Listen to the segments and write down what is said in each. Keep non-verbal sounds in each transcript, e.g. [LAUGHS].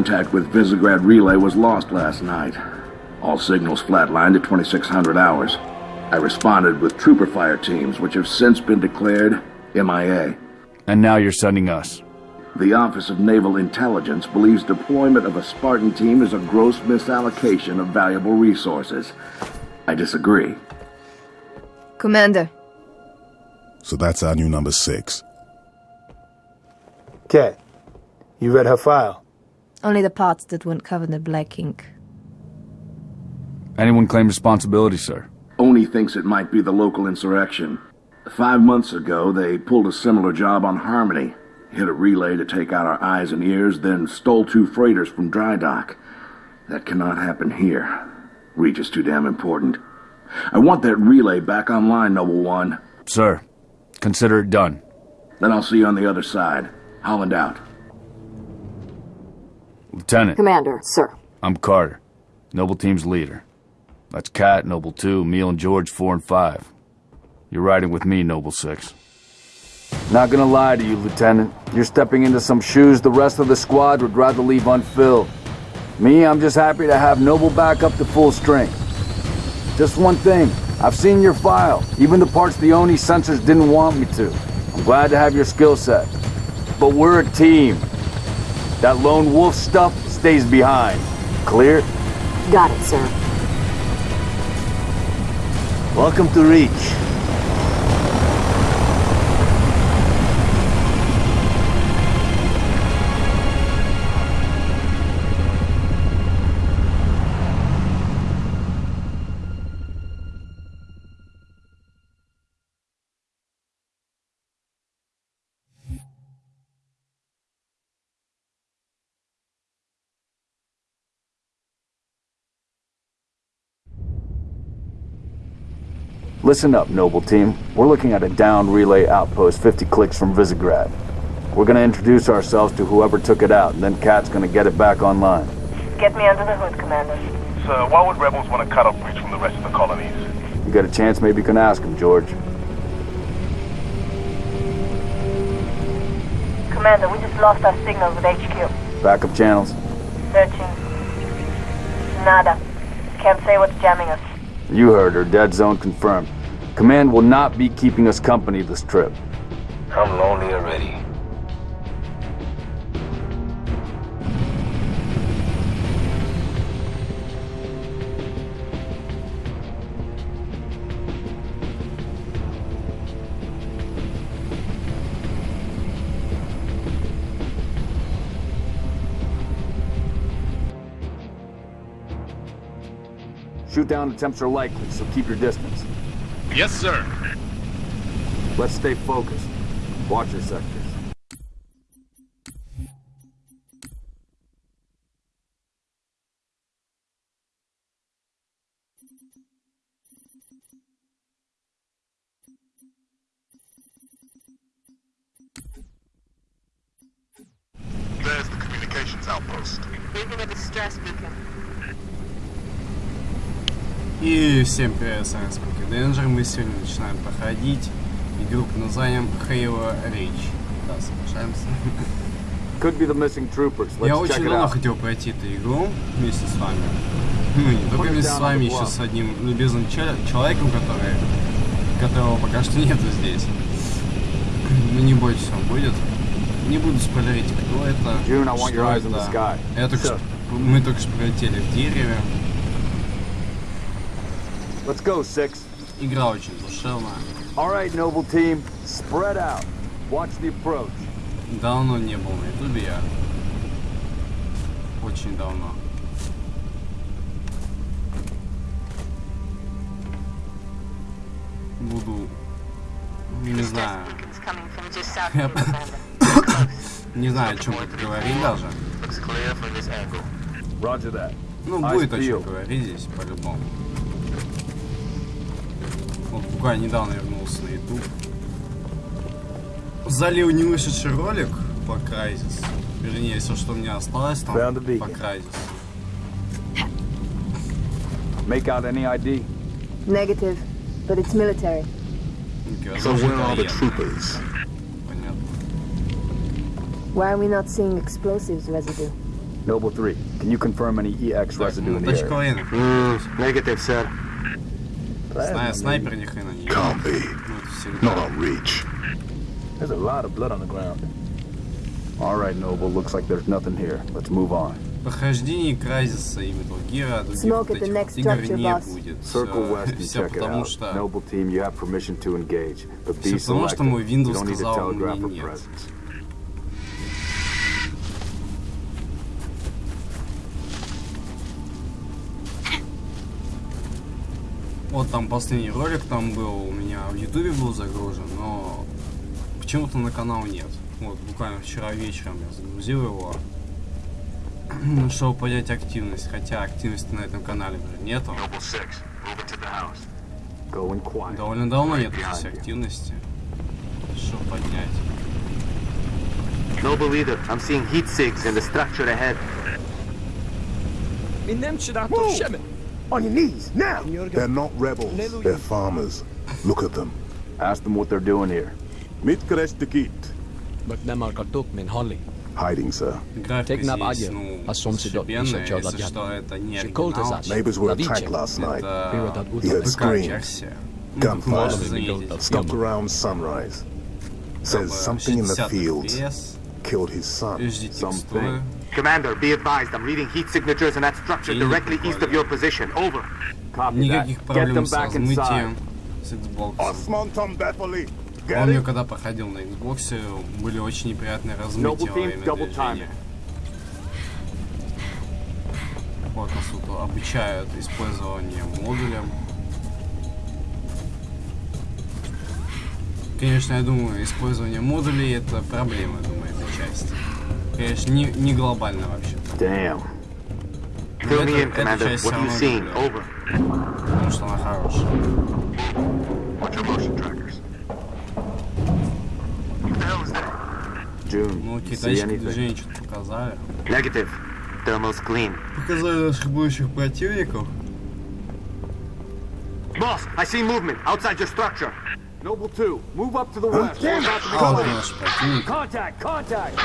Contact with Visegrad Relay was lost last night. All signals flatlined at 2600 hours. I responded with trooper fire teams, which have since been declared MIA. And now you're sending us. The Office of Naval Intelligence believes deployment of a Spartan team is a gross misallocation of valuable resources. I disagree. Commander, So that's our new number six. Okay. You read her file? Only the parts that weren't covered in black ink. Anyone claim responsibility, sir? ONI thinks it might be the local insurrection. Five months ago, they pulled a similar job on Harmony. Hit a relay to take out our eyes and ears, then stole two freighters from dry dock. That cannot happen here. Reach is too damn important. I want that relay back online, Noble One. Sir, consider it done. Then I'll see you on the other side. Holland out. Lieutenant, Commander, sir. I'm Carter, Noble Team's leader. That's Kat, Noble 2, Emile and George 4 and 5. You're riding with me, Noble 6. Not gonna lie to you, Lieutenant. You're stepping into some shoes the rest of the squad would rather leave unfilled. Me, I'm just happy to have Noble back up to full strength. Just one thing, I've seen your file, even the parts the ONI censors didn't want me to. I'm glad to have your skill set. But we're a team. That lone wolf stuff stays behind. Clear? Got it, sir. Welcome to Reach. Listen up, Noble Team. We're looking at a downed relay outpost 50 clicks from Visegrad. We're gonna introduce ourselves to whoever took it out, and then Kat's gonna get it back online. Get me under the hood, Commander. Sir, why would rebels want to cut off Reach from the rest of the colonies? You got a chance, maybe you can ask him, George. Commander, we just lost our signal with HQ. Backup channels. Searching. Nada. Can't say what's jamming us. You heard her. Dead zone confirmed. Command will not be keeping us company this trip. I'm lonely already. Shoot down attempts are likely, so keep your distance. Yes, sir. Let's stay focused. Watch your sectors. There's the communications outpost. Leaving a distress beacon. И всем привет, с вами Спуки Денджер. Мы сегодня начинаем проходить игру под названием Halo Reach. Да, соглашаемся. Could be the missing troopers. Let's Я очень давно хотел пройти эту игру вместе с вами. Ну, не только вместе с вами, еще с одним любезным чел- человеком, который, которого пока что нету здесь. Ну, не бойтесь, он будет. Не буду спойлерить, кто это, June, I want your eyes on the это. sky. Я только что, мы только что пролетели в дереве. Let's go, Six. Игра очень душевная. All right, Noble Team. Spread out. Watch the approach. Давно не был на ютубе я. Очень давно. Буду... Не знаю. Не знаю, о чем это говорить даже. Ну, будет о чем говорить здесь, по-любому. Вот буквально недавно вернулся на YouTube. Залил не вышедший ролик по Crysis. Вернее, все, что у меня осталось там по Crysis. Make out any ID? Negative, but it's military. So where are the troopers? Why are we not seeing explosives residue? Noble 3, can you confirm any EX residue ну, in the area? военных. Negative, sir. Сна- снайпер ни хрена не Can't be. Ну, это всегда. Not on reach. There's a lot of blood on the ground. All right, Noble, looks like there's nothing here. Let's move on. Прохождение Кразиса и Metal Gear, других Smoke вот at the этих next вот игр structure, не boss. будет. Circle Э, west and Все check it потому out. что... Noble team, you have permission to engage, but Всё be потому, что selective. мой Windows you don't need to сказал мне telegraph a нет. presence. Вот там последний ролик там был, у меня в Ютубе был загружен, но почему-то на канал нет. Вот буквально вчера вечером я загрузил его, [CLEARS THROAT] чтобы поднять активность, хотя активности на этом канале уже нету. Noble 6, moving to the house. Going quiet. Довольно давно нет здесь активности. Что поднять? Noble leader, I'm seeing heat sigs in the structure ahead. On your knees, now! They're not rebels, they're farmers. Look at them. Ask them what they're doing here. Mitkreshtikit. But them are kartok min holly. Hiding, sir. she called us up Neighbors were attacked last night. He heard screams. Gunfire. Stopped around sunrise. Says something in the fields killed his son. Something. Commander, be advised, I'm reading heat signatures in that structure Или directly east of your position. Over. Copy that. Никаких Get проблем them с back inside. размытием с Xbox. Помню, it? когда проходил на Xbox, были очень неприятные размытия во время движения. Вот нас тут обучают использованию модуля. Конечно, я думаю, использование модулей это проблема, я думаю, этой части. Конечно, не, не глобально вообще. Damn. Fill me in, Это- Commander. часть What are you всё seeing? равно люблю, Over. Потому что она хорошая. Watch your motion trackers. June, Ну, китайские anything? движения что-то показали. Negative. Thermal's clean. Показали наших будущих противников. Boss, I see movement outside your structure. Noble 2, move up to the west. We're about to be А, вот close. наши противники. Contact, contact!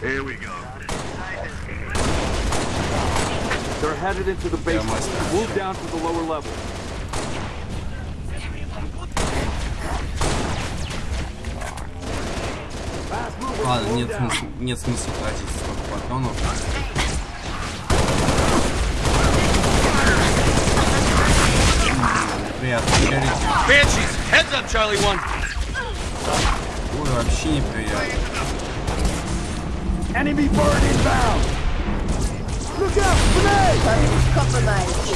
Here we go. They're headed into the basement. must have. Move down to the lower level. Ладно, нет смысла, нет смысла тратить столько патронов. Heads up, Charlie One. Ой, вообще неприятно. Enemy bird inbound! Look out, grenade! Target compromised.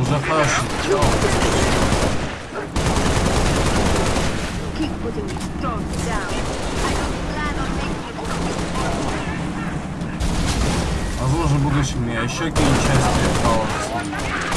Уже хорошо. Keep putting these drones down. I don't plan on making Возможно, в будущем я еще какие-нибудь части Хала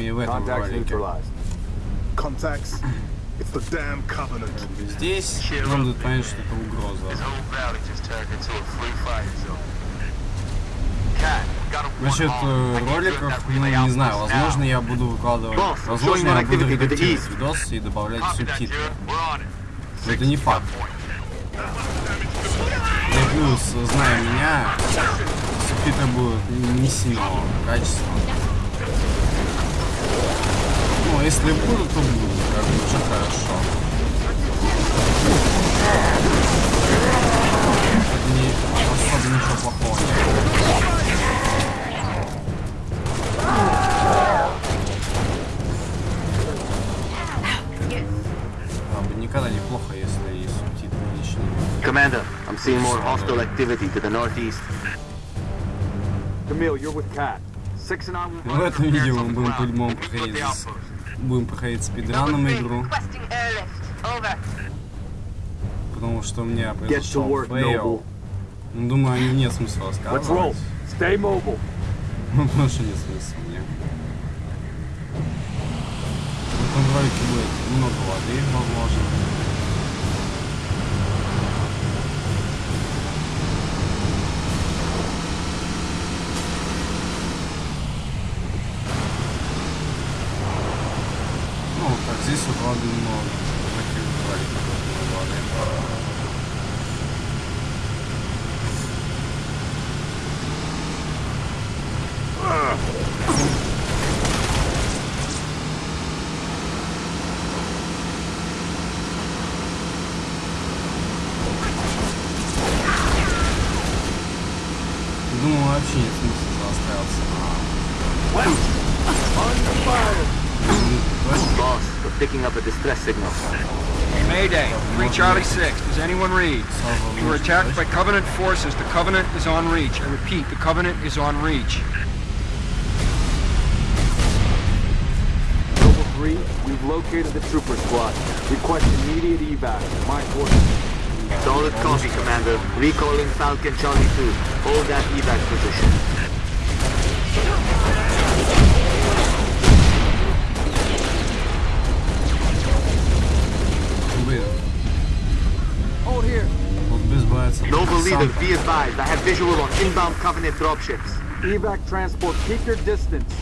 нами в этом валике. [LAUGHS] Здесь нам дают понять, что это угроза. Насчет э, роликов, ну не знаю, возможно я буду выкладывать, возможно я буду редактировать видос и добавлять субтитры. Но это не факт. И ну, плюс, зная меня, субтитры будут не сильного качества но если будут, то будут, как бы уже хорошо. Не, особо ничего плохого нет. А, бы если и субтитры лишние. Commander, I'm seeing more hostile activity to the northeast. Camille, you're with Cat. В этом видео мы будем по-любому проходить будем проходить спидраном игру, потому что у меня произошел work, фейл. Ну, Думаю, о нем нет смысла рассказывать. Stay mobile. Ну, [LAUGHS] потому что нет смысла мне. В этом ролике будет много воды, возможно. adımlar rakip bıraktılar. вообще нет смысла остался. Boss, we're picking up a distress signal. Mayday, 3 Charlie 6. Does anyone read? We were attacked by Covenant forces. The Covenant is on reach. I repeat, the Covenant is on reach. Noble 3, we've located the trooper squad. Request immediate evac. My orders. Solid copy, Commander. Recalling Falcon Charlie 2. Hold that evac position. Noble leader, be advised. I have visual on inbound Covenant dropships. Evac transport, keep your distance.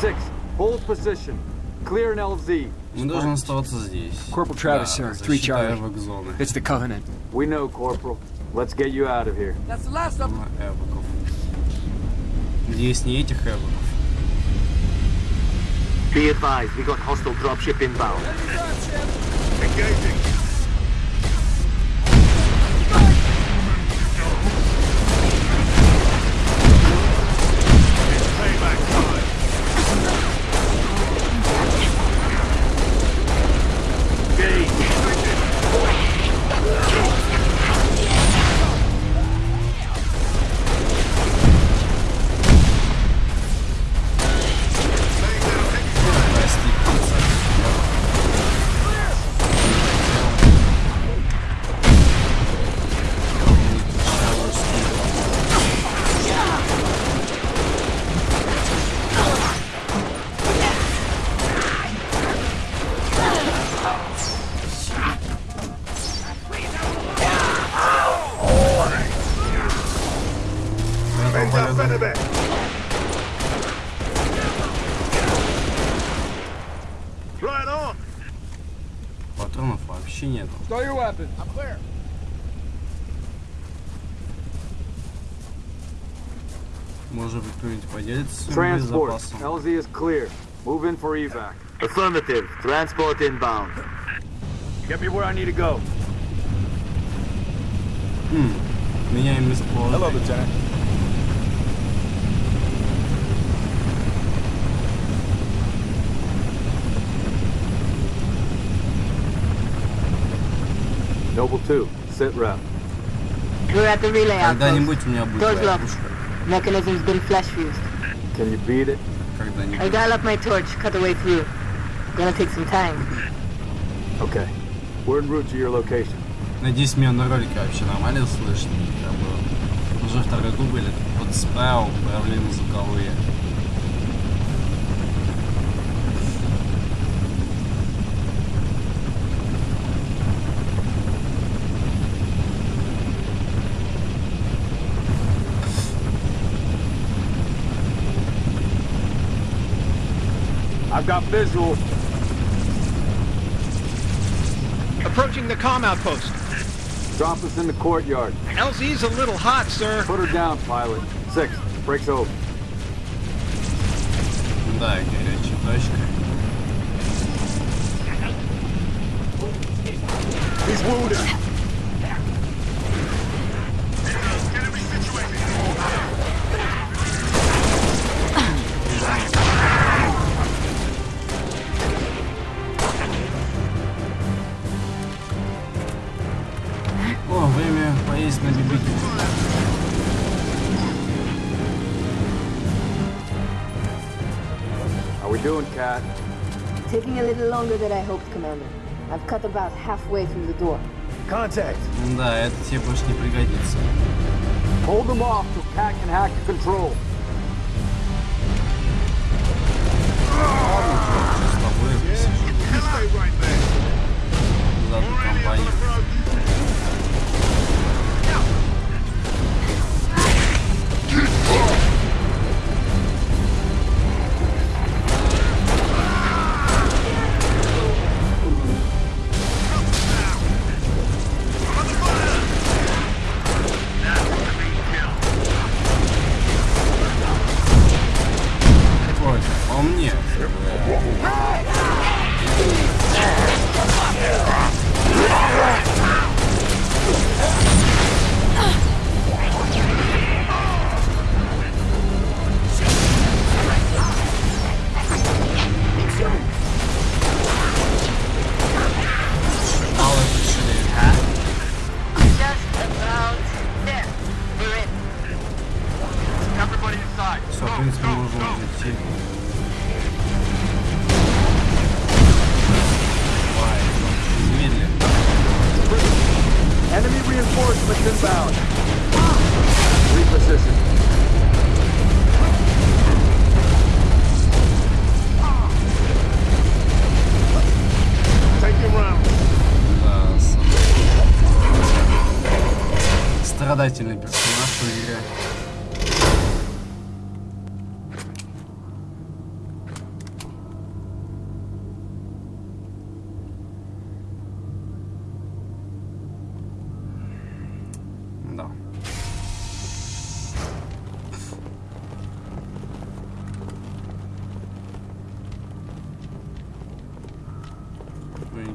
Six, hold position. Clear an LZ. Corporal Travis, sir. Three charge. It's the Covenant. We know, Corporal. Let's get you out of here. That's the last of them. Эвоков. Надеюсь, не этих эвоков. Be advised, we got hostile dropship inbound. Engaging. Transport. боезапасом? LZ is clear. Move in for evac. Affirmative. Transport inbound. Get me where I need to go. Хм, меняем Hello, местоположение. Lieutenant. Noble 2, sit rep. We're at the relay outpost. Когда-нибудь у меня будет Doors твоя locked. пушка. Mechanism's been flash fused. Can you beat it? I Когда-нибудь. dial up my torch, cut the way through. Gonna take some time. Okay. We're en route to your location. Надеюсь, меня на ролике вообще нормально слышно. Как бы уже второй дубль вот справил проблемы звуковые. Got visual. Approaching the comm outpost. Drop us in the courtyard. LZ's a little hot, sir. Put her down, pilot. Six. Breaks over. He's wounded. есть на бибике. How we doing, Kat? Taking a little longer than I hoped, Commander. I've cut about halfway through the door. Contact. Да, это тебе больше не пригодится. Hold them off till Kat can hack the control. С тобой я посижу. Зато компания.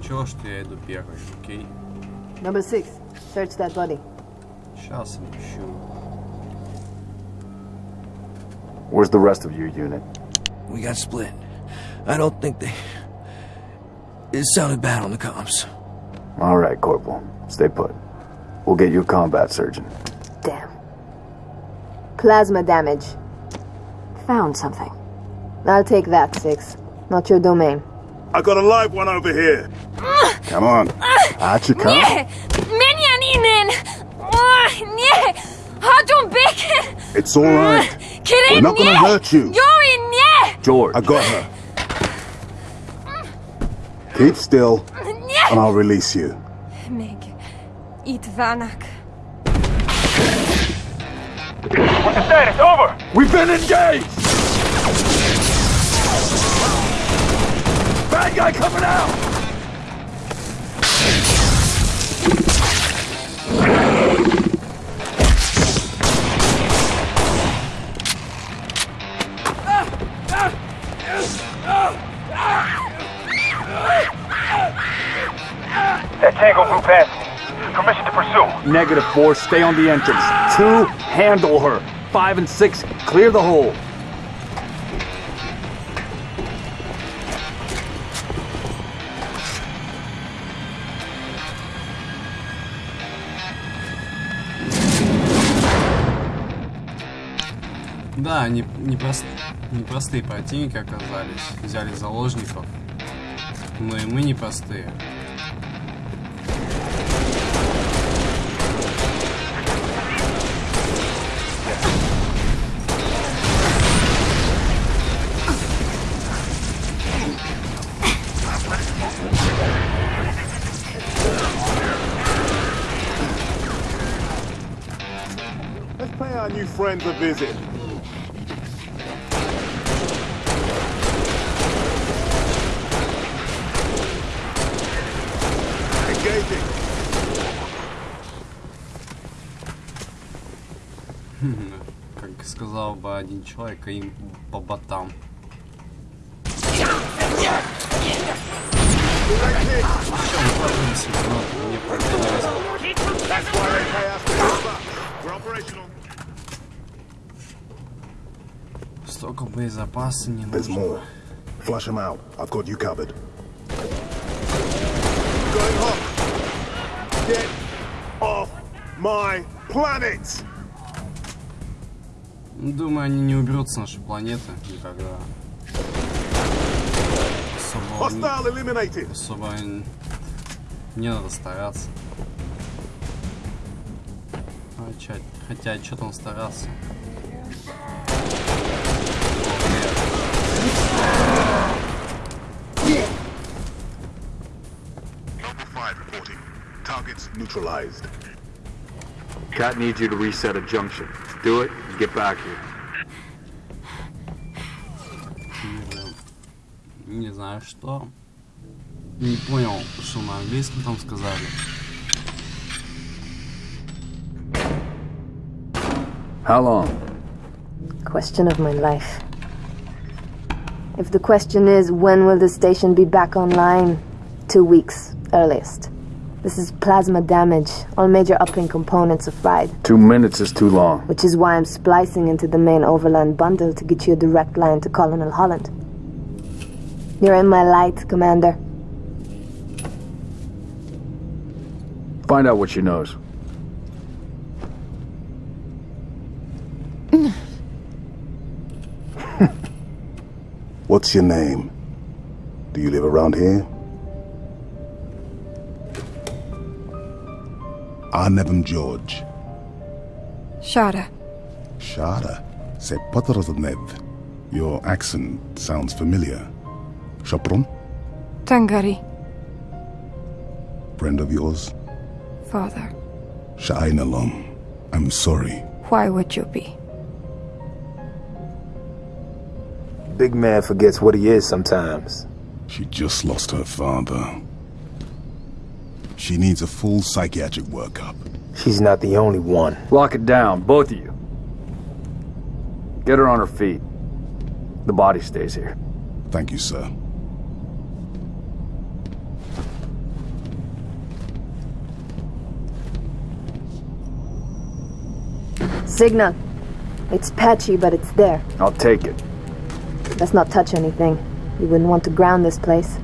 ничего, что я иду первый, окей? Number six, search that body. Сейчас ищу. Where's the rest of your unit? We got split. I don't think they. It sounded bad on the comms. All right, Corporal. Stay put. We'll get you a combat surgeon. Damn. Plasma damage. Found something. I'll take that, Six. Not your domain. I got a live one over here. Come on. Out you come. Nie! Menianinen! Oh, nie! Hadjon Becker! It's all right. Kirin, We're not gonna nie! hurt you. Yori, nie! George. I got her. Keep still, and I'll release you. Meg. Eat Vanak. What's the status? Over! We've been engaged! Bad guy coming out! That Tango flew past me. Permission to pursue. Negative four, stay on the entrance. Two, handle her. Five and six, clear the hole. Да, не, непрост- непростые противники оказались. Взяли заложников. Но и мы непростые. Friends a visit. Engaging. Как сказал бы один человек, им по ботам. Мне понравилось. That's why they pay us big bucks. We're operational. Столько боезапаса не There's нужно. more. Flush them out. I've got you covered. Going hot. Get off my planet! Думаю, они не уберутся с нашей планеты никогда. Hostile eliminated. Особо не надо стараться. А, чё- хотя, что там стараться? targets neutralized. Kat needs you to reset a junction. Do it and get back here. Не знаю что. Не понял, что на английском там сказали. How long? Question of my life. If the question is when will the station be back online, two weeks earliest. This is plasma damage. All major uplink components are fried, Two minutes is too long. which is why I'm splicing into the main overland bundle to get you a direct line to Colonel Holland. You're in my light, Commander. Find out what she knows. [LAUGHS] What's your name? Do you live around here? Arnevim George. Shada. Shada. C'est Nev. Your accent sounds familiar. Shopron? Tangari. Friend of yours? Father. Sha'ainalom. I'm sorry. Why would you be? Big man forgets what he is sometimes. She just lost her father. She needs a full psychiatric workup. She's not the only one. Lock it down, both of you. Get her on her feet. The body stays here. Thank you, sir. Signal. It's patchy, but it's there. I'll take it. Let's not touch anything. You wouldn't want to ground this place.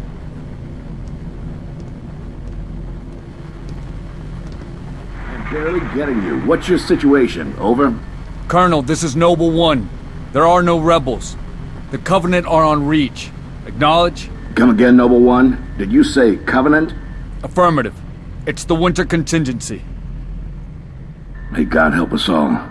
Barely getting you. What's your situation? Over? Colonel, this is Noble One. There are no rebels. The Covenant are on Reach. Acknowledge? Come again, Noble One. Did you say Covenant? Affirmative. It's the winter contingency. May God help us all.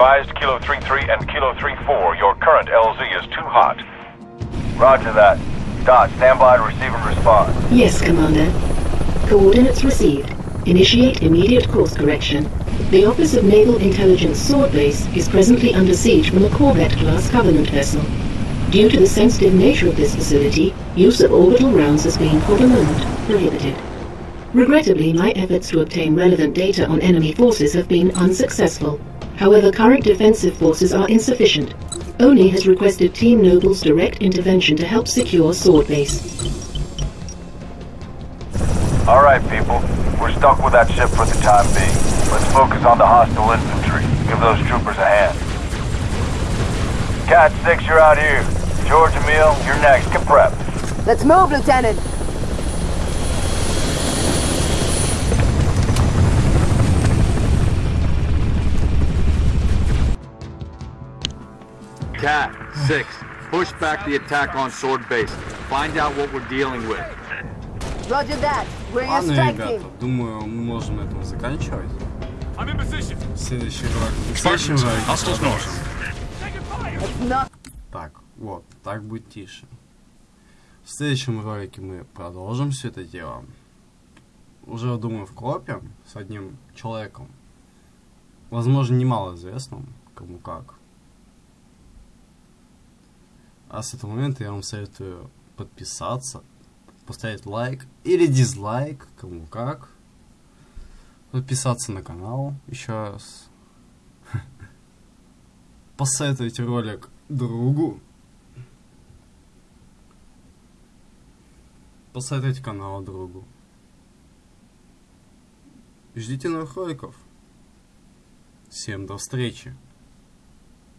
Advised, Kilo 3-3 and Kilo 3-4, your current LZ is too hot. Roger that. Dot, stand by to receive and respond. Yes, Commander. Coordinates received. Initiate immediate course correction. The Office of Naval Intelligence Sword Base is presently under siege from a Corvette-class Covenant vessel. Due to the sensitive nature of this facility, use of orbital rounds has been, for the moment, prohibited. Regrettably, my efforts to obtain relevant data on enemy forces have been unsuccessful. However, current defensive forces are insufficient. ONI has requested Team Noble's direct intervention to help secure Sword Base. All right, people. We're stuck with that ship for the time being. Let's focus on the hostile infantry. Give those troopers a hand. Kat 6, you're out here. George Emile, you're next. Get prepped. Let's move, Lieutenant! Cat, six. Push back the attack on Sword Base. Find out what we're dealing with. Roger that. We're Ладно, ребята, думаю, мы можем на этом заканчивать. Следующий ролик. В следующем ролике It's not Так, вот, так будет тише. В следующем ролике мы продолжим все это дело. Уже, думаю, в копе с одним человеком. Возможно, немало известным, кому как. А с этого момента я вам советую подписаться, поставить лайк или дизлайк, кому как. Подписаться на канал еще раз. [LAUGHS] Посоветуйте ролик другу. Посоветуйте канал другу. Ждите новых роликов. Всем до встречи.